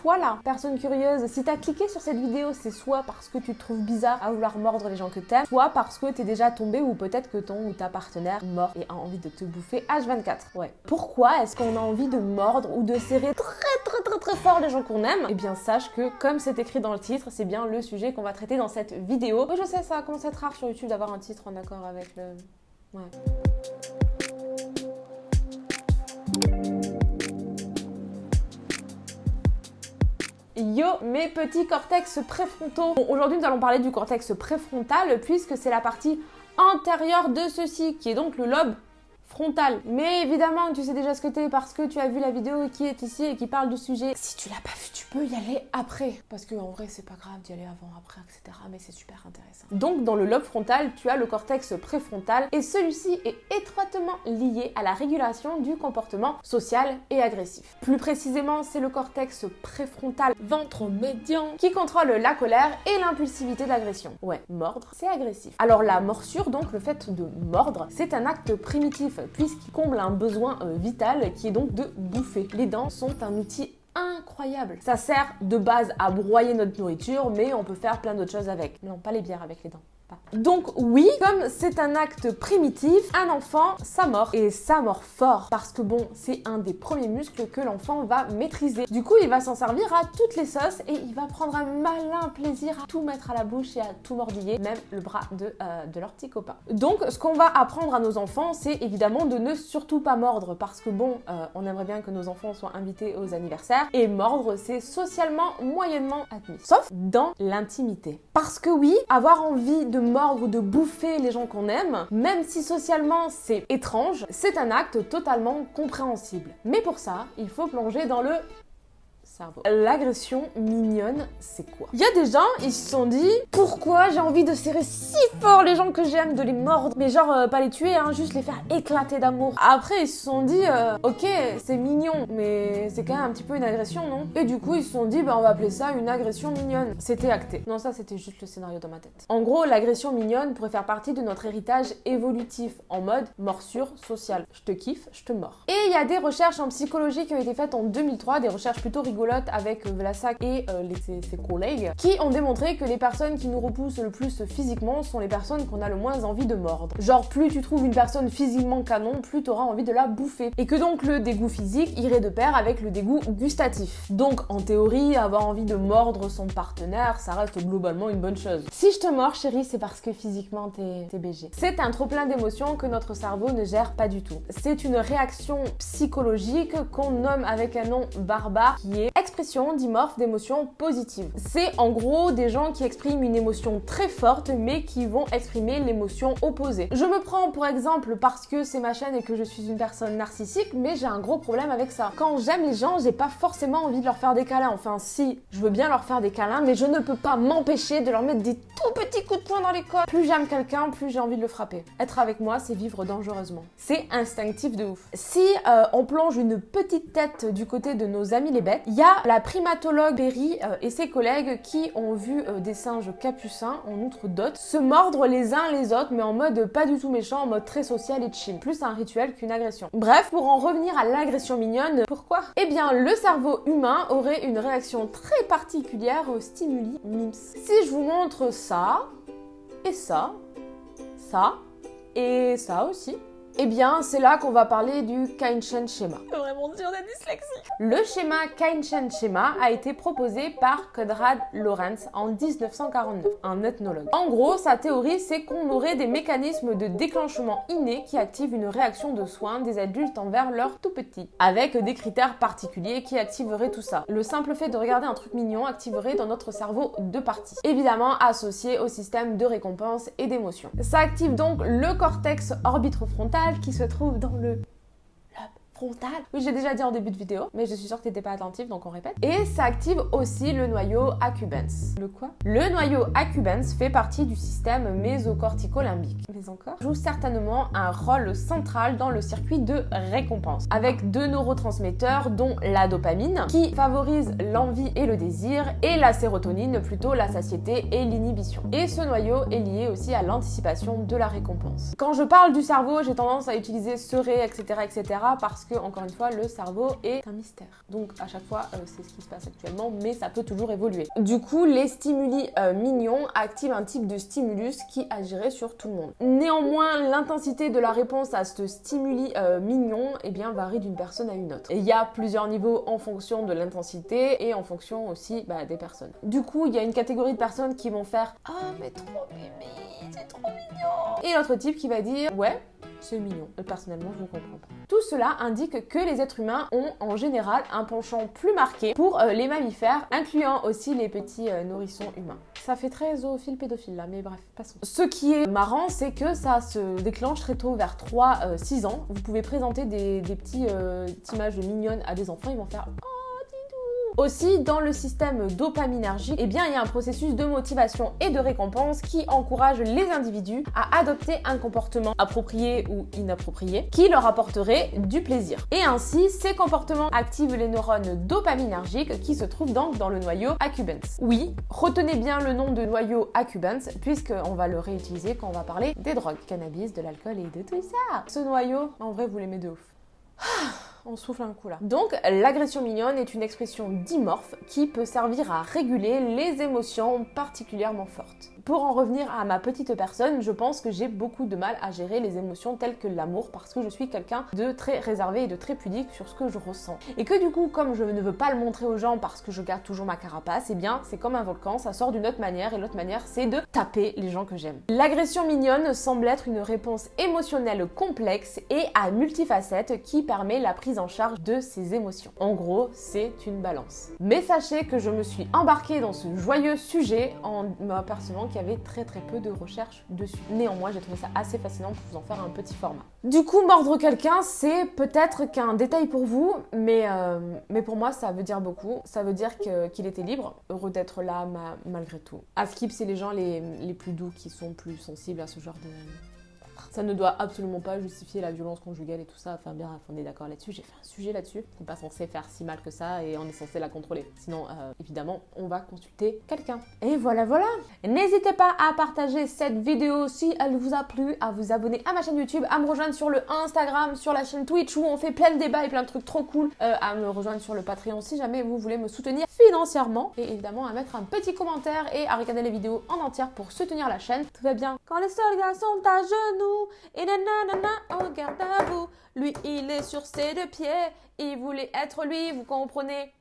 toi là, personne curieuse, si t'as cliqué sur cette vidéo, c'est soit parce que tu te trouves bizarre à vouloir mordre les gens que t'aimes, soit parce que t'es déjà tombé ou peut-être que ton ou ta partenaire mort et a envie de te bouffer H24. Ouais. Pourquoi est-ce qu'on a envie de mordre ou de serrer très très très très fort les gens qu'on aime? Eh bien sache que comme c'est écrit dans le titre, c'est bien le sujet qu'on va traiter dans cette vidéo. Je sais, ça commence à être rare sur YouTube d'avoir un titre en accord avec le... Ouais. Yo mes petits cortex préfrontaux. Bon, Aujourd'hui nous allons parler du cortex préfrontal puisque c'est la partie antérieure de ceci qui est donc le lobe frontal. Mais évidemment, tu sais déjà ce que t'es parce que tu as vu la vidéo qui est ici et qui parle du sujet. Si tu l'as pas vu, tu peux y aller après. Parce que en vrai, c'est pas grave d'y aller avant, après, etc. Mais c'est super intéressant. Donc, dans le lobe frontal, tu as le cortex préfrontal et celui-ci est étroitement lié à la régulation du comportement social et agressif. Plus précisément, c'est le cortex préfrontal ventre médian qui contrôle la colère et l'impulsivité de l'agression. Ouais, mordre, c'est agressif. Alors la morsure, donc le fait de mordre, c'est un acte primitif puisqu'il comble un besoin euh, vital qui est donc de bouffer. Les dents sont un outil incroyable. Ça sert de base à broyer notre nourriture, mais on peut faire plein d'autres choses avec. Non, pas les bières avec les dents. Donc oui, comme c'est un acte primitif, un enfant ça mord et ça mord fort parce que bon, c'est un des premiers muscles que l'enfant va maîtriser. Du coup, il va s'en servir à toutes les sauces et il va prendre un malin plaisir à tout mettre à la bouche et à tout mordiller, même le bras de, euh, leur petit copain. Donc ce qu'on va apprendre à nos enfants, c'est évidemment de ne surtout pas mordre parce que bon, euh, on aimerait bien que nos enfants soient invités aux anniversaires et mordre, c'est socialement moyennement admis. Sauf dans l'intimité. Parce que oui, avoir envie de mordre ou de bouffer les gens qu'on aime, même si socialement c'est étrange, c'est un acte totalement compréhensible. Mais pour ça, il faut plonger dans le L'agression mignonne, c'est quoi? Il y a des gens, ils se sont dit pourquoi j'ai envie de serrer si fort les gens que j'aime, de les mordre, mais genre euh, pas les tuer, hein, juste les faire éclater d'amour. Après, ils se sont dit euh, ok, c'est mignon, mais c'est quand même un petit peu une agression, non? Et du coup, ils se sont dit bah on va appeler ça une agression mignonne. C'était acté. Non, ça c'était juste le scénario dans ma tête. En gros, l'agression mignonne pourrait faire partie de notre héritage évolutif en mode morsure sociale. Je te kiffe, je te mords. Et il y a des recherches en psychologie qui ont été faites en 2003, des recherches plutôt rigolotes avec euh, Vlasak et euh, ses, collègues qui ont démontré que les personnes qui nous repoussent le plus physiquement sont les personnes qu'on a le moins envie de mordre. Genre plus tu trouves une personne physiquement canon, plus tu auras envie de la bouffer. Et que donc le dégoût physique irait de pair avec le dégoût gustatif. Donc en théorie, avoir envie de mordre son partenaire, ça reste globalement une bonne chose. Si je te mords chérie, c'est parce que physiquement t'es BG. C'est un trop plein d'émotions que notre cerveau ne gère pas du tout. C'est une réaction psychologique qu'on nomme avec un nom barbare qui est expression dimorphe d'émotions positives. C'est en gros des gens qui expriment une émotion très forte mais qui vont exprimer l'émotion opposée. Je me prends pour exemple parce que c'est ma chaîne et que je suis une personne narcissique mais j'ai un gros problème avec ça. Quand j'aime les gens, j'ai pas forcément envie de leur faire des câlins. Enfin si, je veux bien leur faire des câlins mais je ne peux pas m'empêcher de leur mettre des tout petits coups de poing dans les côtes. Plus j'aime quelqu'un, plus j'ai envie de le frapper. Être avec moi, c'est vivre dangereusement. C'est instinctif de ouf. Si euh, on plonge une petite tête du côté de nos amis les bêtes, il y a la primatologue Berry euh, et ses collègues qui ont vu euh, des singes capucins, en outre d'autres, se mordre les uns les autres, mais en mode pas du tout méchant, en mode très social et chill. Plus un rituel qu'une agression. Bref, pour en revenir à l'agression mignonne, pourquoi? Eh bien, le cerveau humain aurait une réaction très particulière aux stimuli MIMS. Si je vous montre ça, et ça, ça, et ça aussi, eh bien, c'est là qu'on va parler du Kain-Shen schéma. Vraiment dur d'être dyslexique. Le schéma Kain-Shen schéma a été proposé par Conrad Lorenz en 1949, un ethnologue. En gros, sa théorie, c'est qu'on aurait des mécanismes de déclenchement innés qui activent une réaction de soin des adultes envers leurs tout petits, avec des critères particuliers qui activeraient tout ça. Le simple fait de regarder un truc mignon activerait dans notre cerveau deux parties, évidemment associées au système de récompense et d'émotion. Ça active donc le cortex orbitofrontal qui se trouve dans le oui, j'ai déjà dit en début de vidéo, mais je suis sûre que t'étais pas attentif, donc on répète. Et ça active aussi le noyau accumbens. Le quoi? Le noyau accumbens fait partie du système mésocortico-limbique. Mais encore? Joue certainement un rôle central dans le circuit de récompense, avec deux neurotransmetteurs dont la dopamine, qui favorise l'envie et le désir, et la sérotonine, plutôt la satiété et l'inhibition. Et ce noyau est lié aussi à l'anticipation de la récompense. Quand je parle du cerveau, j'ai tendance à utiliser serait, etc., etc., parce que encore une fois, le cerveau est un mystère. Donc, à chaque fois, euh, c'est ce qui se passe actuellement, mais ça peut toujours évoluer. Du coup, les stimuli euh, mignons activent un type de stimulus qui agirait sur tout le monde. Néanmoins, l'intensité de la réponse à ce stimuli euh, mignon eh bien, varie d'une personne à une autre. Il y a plusieurs niveaux en fonction de l'intensité et en fonction aussi bah, des personnes. Du coup, il y a une catégorie de personnes qui vont faire « Ah, mais trop bébé, c'est trop mignon !» Et l'autre type qui va dire « Ouais, c'est mignon. Personnellement, je ne comprends pas. Tout cela indique que les êtres humains ont en général un penchant plus marqué pour euh, les mammifères, incluant aussi les petits euh, nourrissons humains. Ça fait très zoophile pédophile là, mais bref, passons. Ce qui est marrant, c'est que ça se déclenche très tôt, vers 3-6 ans. Vous pouvez présenter des, petits euh, images mignonnes à des enfants, ils vont faire aussi, dans le système dopaminergique, eh bien, il y a un processus de motivation et de récompense qui encourage les individus à adopter un comportement approprié ou inapproprié qui leur apporterait du plaisir. Et ainsi, ces comportements activent les neurones dopaminergiques qui se trouvent donc dans le noyau accumbens. Oui, retenez bien le nom de noyau accumbens puisqu'on va le réutiliser quand on va parler des drogues, cannabis, de l'alcool et de tout ça. Ce noyau, en vrai, vous l'aimez de ouf. On souffle un coup là. Donc l'agression mignonne est une expression dimorphe qui peut servir à réguler les émotions particulièrement fortes. Pour en revenir à ma petite personne, je pense que j'ai beaucoup de mal à gérer les émotions telles que l'amour parce que je suis quelqu'un de très réservé et de très pudique sur ce que je ressens. Et que du coup, comme je ne veux pas le montrer aux gens parce que je garde toujours ma carapace, eh bien c'est comme un volcan, ça sort d'une autre manière et l'autre manière c'est de taper les gens que j'aime. L'agression mignonne semble être une réponse émotionnelle complexe et à multifacettes qui permet la prise en charge de ses émotions. En gros, c'est une balance. Mais sachez que je me suis embarquée dans ce joyeux sujet en m'apercevant qu'il y avait très très peu de recherches dessus. Néanmoins, j'ai trouvé ça assez fascinant pour vous en faire un petit format. Du coup, mordre quelqu'un, c'est peut-être qu'un détail pour vous, mais, euh, mais pour moi, ça veut dire beaucoup. Ça veut dire qu'il était libre, heureux d'être là malgré tout. À skip, c'est les gens les, les plus doux qui sont plus sensibles à ce genre de ça ne doit absolument pas justifier la violence conjugale et tout ça. Enfin, bien, on est d'accord là-dessus. J'ai fait un sujet là-dessus. On n'est pas censé faire si mal que ça et on est censé la contrôler. Sinon, euh, évidemment, on va consulter quelqu'un. Et voilà, voilà. N'hésitez pas à partager cette vidéo si elle vous a plu, à vous abonner à ma chaîne YouTube, à me rejoindre sur le Instagram, sur la chaîne Twitch où on fait plein de débats et plein de trucs trop cool, euh, à me rejoindre sur le Patreon si jamais vous voulez me soutenir financièrement et évidemment à mettre un petit commentaire et à regarder les vidéos en entière pour soutenir la chaîne. Tout va bien. Quand les soldats sont à genoux, et nanana, on garde à vous. Lui, il est sur ses deux pieds. Il voulait être lui, vous comprenez?